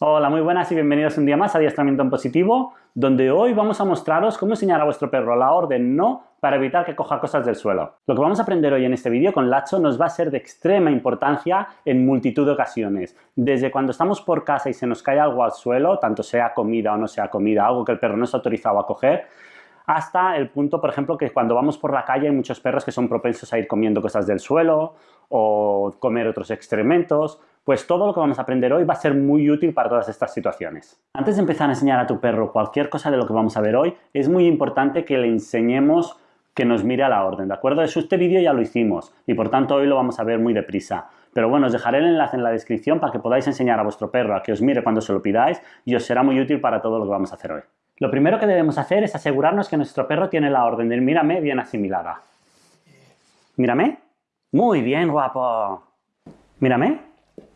Hola, muy buenas y bienvenidos un día más a Adiestramiento en Positivo, donde hoy vamos a mostraros cómo enseñar a vuestro perro la orden no para evitar que coja cosas del suelo. Lo que vamos a aprender hoy en este vídeo con Lacho nos va a ser de extrema importancia en multitud de ocasiones. Desde cuando estamos por casa y se nos cae algo al suelo, tanto sea comida o no sea comida, algo que el perro no está autorizado a coger, hasta el punto, por ejemplo, que cuando vamos por la calle hay muchos perros que son propensos a ir comiendo cosas del suelo o comer otros excrementos, pues todo lo que vamos a aprender hoy va a ser muy útil para todas estas situaciones. Antes de empezar a enseñar a tu perro cualquier cosa de lo que vamos a ver hoy, es muy importante que le enseñemos que nos mire a la orden, ¿de acuerdo? Eso este vídeo ya lo hicimos y por tanto hoy lo vamos a ver muy deprisa. Pero bueno, os dejaré el enlace en la descripción para que podáis enseñar a vuestro perro a que os mire cuando se lo pidáis y os será muy útil para todo lo que vamos a hacer hoy. Lo primero que debemos hacer es asegurarnos que nuestro perro tiene la orden del mírame bien asimilada. ¿Mírame? Muy bien, guapo. ¿Mírame?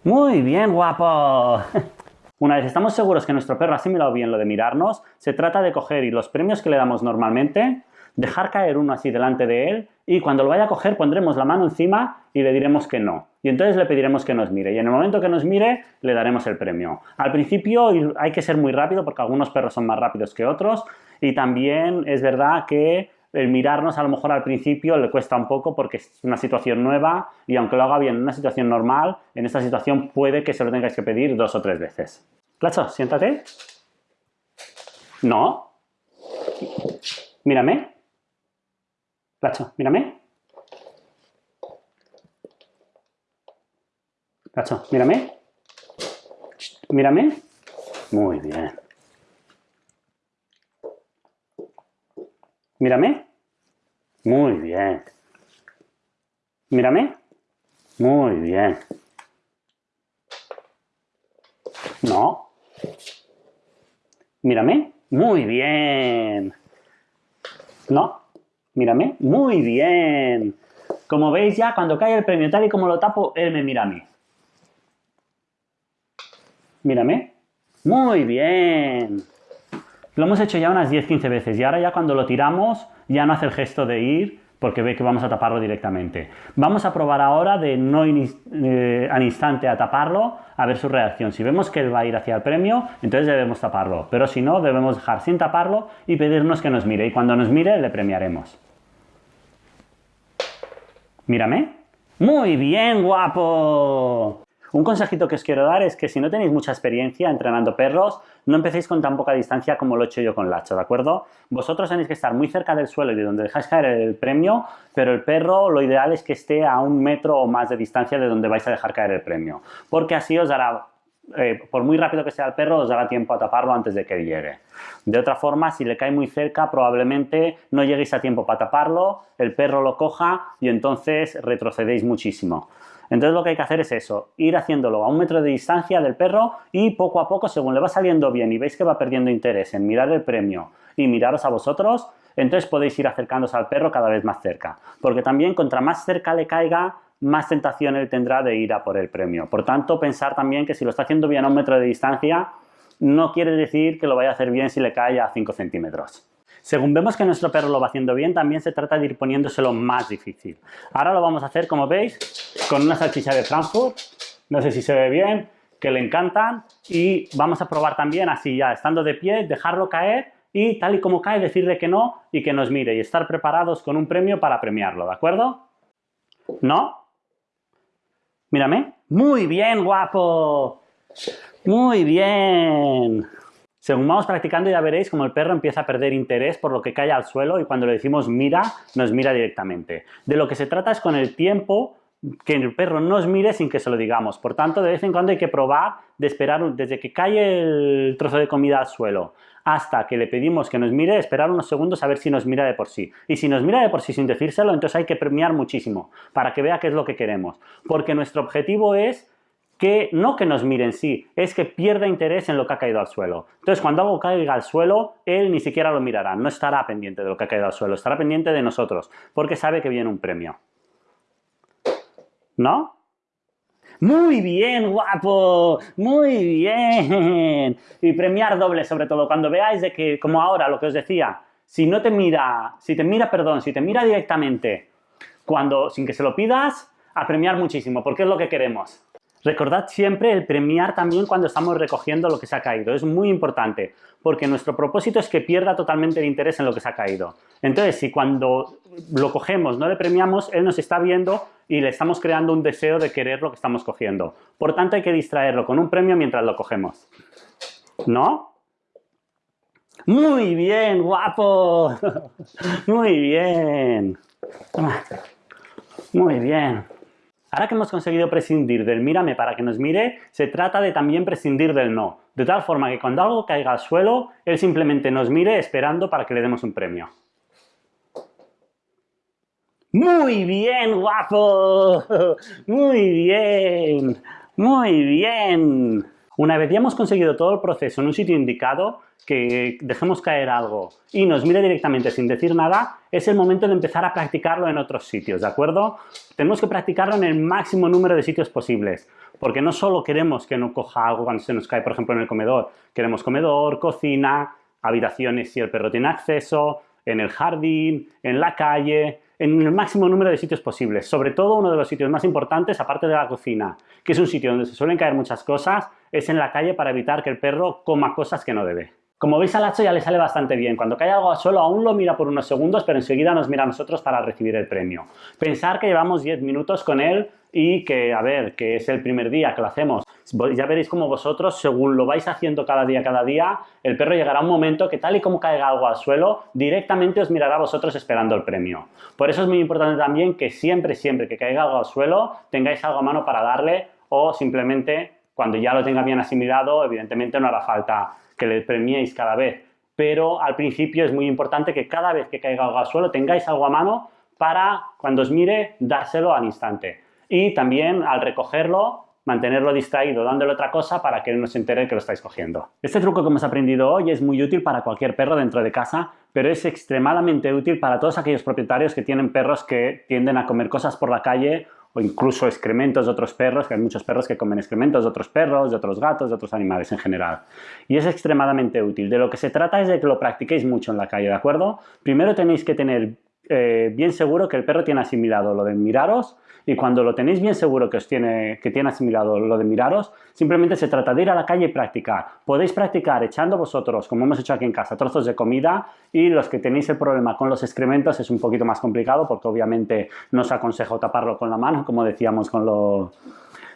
Muy bien, guapo. Una vez estamos seguros que nuestro perro ha asimilado bien lo de mirarnos, se trata de coger y los premios que le damos normalmente, dejar caer uno así delante de él y cuando lo vaya a coger pondremos la mano encima y le diremos que no. Y entonces le pediremos que nos mire y en el momento que nos mire le daremos el premio. Al principio hay que ser muy rápido porque algunos perros son más rápidos que otros y también es verdad que el mirarnos a lo mejor al principio le cuesta un poco porque es una situación nueva y aunque lo haga bien en una situación normal, en esta situación puede que se lo tengáis que pedir dos o tres veces. Clacho, siéntate. No. Mírame. Clacho, mírame. Mírame. Mírame. Muy bien. Mírame. Muy bien. Mírame. Muy bien. No. Mírame. Muy bien. No. Mírame. Muy bien. Como veis ya, cuando cae el premio tal y como lo tapo, él me mira a mí. Mírame. Muy bien. Lo hemos hecho ya unas 10-15 veces y ahora ya cuando lo tiramos ya no hace el gesto de ir porque ve que vamos a taparlo directamente. Vamos a probar ahora de no eh, al instante a taparlo a ver su reacción. Si vemos que él va a ir hacia el premio, entonces debemos taparlo. Pero si no, debemos dejar sin taparlo y pedirnos que nos mire. Y cuando nos mire, le premiaremos. Mírame. ¡Muy bien, guapo! Un consejito que os quiero dar es que si no tenéis mucha experiencia entrenando perros, no empecéis con tan poca distancia como lo he hecho yo con Lacho, ¿de acuerdo? Vosotros tenéis que estar muy cerca del suelo y de donde dejáis caer el premio, pero el perro lo ideal es que esté a un metro o más de distancia de donde vais a dejar caer el premio, porque así os dará eh, por muy rápido que sea el perro, os dará tiempo a taparlo antes de que llegue. De otra forma, si le cae muy cerca, probablemente no lleguéis a tiempo para taparlo, el perro lo coja y entonces retrocedéis muchísimo. Entonces lo que hay que hacer es eso, ir haciéndolo a un metro de distancia del perro y poco a poco, según le va saliendo bien y veis que va perdiendo interés en mirar el premio y miraros a vosotros, entonces podéis ir acercándose al perro cada vez más cerca. Porque también contra más cerca le caiga, más tentación él tendrá de ir a por el premio. Por tanto, pensar también que si lo está haciendo bien a un metro de distancia, no quiere decir que lo vaya a hacer bien si le cae a 5 centímetros. Según vemos que nuestro perro lo va haciendo bien, también se trata de ir poniéndoselo más difícil. Ahora lo vamos a hacer, como veis, con una salchicha de Frankfurt. No sé si se ve bien, que le encantan. Y vamos a probar también, así ya, estando de pie, dejarlo caer y tal y como cae, decirle que no y que nos mire y estar preparados con un premio para premiarlo, ¿de acuerdo? ¿No? Mírame. Muy bien, guapo. Muy bien. Según vamos practicando ya veréis como el perro empieza a perder interés por lo que cae al suelo y cuando le decimos mira, nos mira directamente. De lo que se trata es con el tiempo que el perro nos mire sin que se lo digamos. Por tanto, de vez en cuando hay que probar de esperar desde que cae el trozo de comida al suelo hasta que le pedimos que nos mire, esperar unos segundos a ver si nos mira de por sí. Y si nos mira de por sí sin decírselo, entonces hay que premiar muchísimo para que vea qué es lo que queremos. Porque nuestro objetivo es que no que nos mire en sí, es que pierda interés en lo que ha caído al suelo. Entonces, cuando algo caiga al suelo, él ni siquiera lo mirará, no estará pendiente de lo que ha caído al suelo, estará pendiente de nosotros, porque sabe que viene un premio. ¿No? Muy bien, guapo, muy bien. Y premiar doble, sobre todo, cuando veáis de que, como ahora, lo que os decía, si no te mira, si te mira, perdón, si te mira directamente, cuando, sin que se lo pidas, a premiar muchísimo, porque es lo que queremos. Recordad siempre el premiar también cuando estamos recogiendo lo que se ha caído. Es muy importante, porque nuestro propósito es que pierda totalmente el interés en lo que se ha caído. Entonces, si cuando lo cogemos no le premiamos, él nos está viendo y le estamos creando un deseo de querer lo que estamos cogiendo. Por tanto, hay que distraerlo con un premio mientras lo cogemos. ¿No? Muy bien, guapo. Muy bien. Muy bien. Ahora que hemos conseguido prescindir del mírame para que nos mire, se trata de también prescindir del no, de tal forma que cuando algo caiga al suelo, él simplemente nos mire esperando para que le demos un premio. ¡Muy bien, guapo! ¡Muy bien! ¡Muy bien! Una vez ya hemos conseguido todo el proceso en un sitio indicado, que dejemos caer algo y nos mire directamente sin decir nada, es el momento de empezar a practicarlo en otros sitios, ¿de acuerdo? Tenemos que practicarlo en el máximo número de sitios posibles, porque no solo queremos que no coja algo cuando se nos cae, por ejemplo, en el comedor, queremos comedor, cocina, habitaciones si el perro tiene acceso, en el jardín, en la calle, en el máximo número de sitios posibles. Sobre todo uno de los sitios más importantes, aparte de la cocina, que es un sitio donde se suelen caer muchas cosas, es en la calle para evitar que el perro coma cosas que no debe. Como veis al Hacho ya le sale bastante bien. Cuando cae algo al suelo aún lo mira por unos segundos, pero enseguida nos mira a nosotros para recibir el premio. Pensar que llevamos 10 minutos con él y que, a ver, que es el primer día que lo hacemos. Ya veréis como vosotros, según lo vais haciendo cada día, cada día, el perro llegará a un momento que tal y como caiga algo al suelo, directamente os mirará a vosotros esperando el premio. Por eso es muy importante también que siempre, siempre que caiga algo al suelo, tengáis algo a mano para darle o simplemente cuando ya lo tenga bien asimilado, evidentemente no hará falta que le premiéis cada vez. Pero al principio es muy importante que cada vez que caiga algo al suelo tengáis algo a mano para, cuando os mire, dárselo al instante. Y también al recogerlo, mantenerlo distraído dándole otra cosa para que él no se entere que lo estáis cogiendo. Este truco que hemos aprendido hoy es muy útil para cualquier perro dentro de casa, pero es extremadamente útil para todos aquellos propietarios que tienen perros que tienden a comer cosas por la calle o incluso excrementos de otros perros, que hay muchos perros que comen excrementos de otros perros, de otros gatos, de otros animales en general. Y es extremadamente útil. De lo que se trata es de que lo practiquéis mucho en la calle, ¿de acuerdo? Primero tenéis que tener eh, bien seguro que el perro tiene asimilado lo de miraros y cuando lo tenéis bien seguro que, os tiene, que tiene asimilado lo de miraros, simplemente se trata de ir a la calle y practicar. Podéis practicar echando vosotros, como hemos hecho aquí en casa, trozos de comida y los que tenéis el problema con los excrementos es un poquito más complicado porque obviamente no os aconsejo taparlo con la mano, como decíamos con lo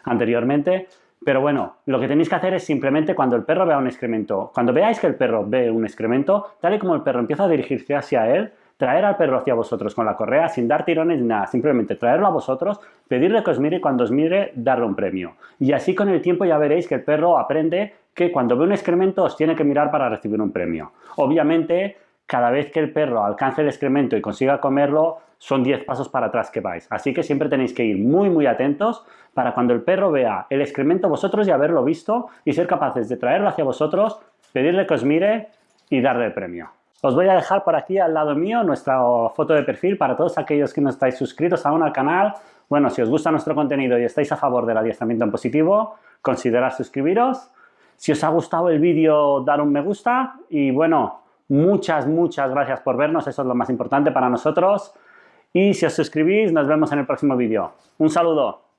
anteriormente, pero bueno, lo que tenéis que hacer es simplemente cuando el perro vea un excremento, cuando veáis que el perro ve un excremento, tal y como el perro empieza a dirigirse hacia él, traer al perro hacia vosotros con la correa sin dar tirones ni nada, simplemente traerlo a vosotros, pedirle que os mire y cuando os mire darle un premio. Y así con el tiempo ya veréis que el perro aprende que cuando ve un excremento os tiene que mirar para recibir un premio. Obviamente, cada vez que el perro alcance el excremento y consiga comerlo, son 10 pasos para atrás que vais. Así que siempre tenéis que ir muy muy atentos para cuando el perro vea el excremento vosotros ya haberlo visto y ser capaces de traerlo hacia vosotros, pedirle que os mire y darle el premio. Os voy a dejar por aquí al lado mío nuestra foto de perfil para todos aquellos que no estáis suscritos aún al canal. Bueno, si os gusta nuestro contenido y estáis a favor del adiestramiento en positivo, considerad suscribiros. Si os ha gustado el vídeo, dar un me gusta. Y bueno, muchas, muchas gracias por vernos. Eso es lo más importante para nosotros. Y si os suscribís, nos vemos en el próximo vídeo. Un saludo.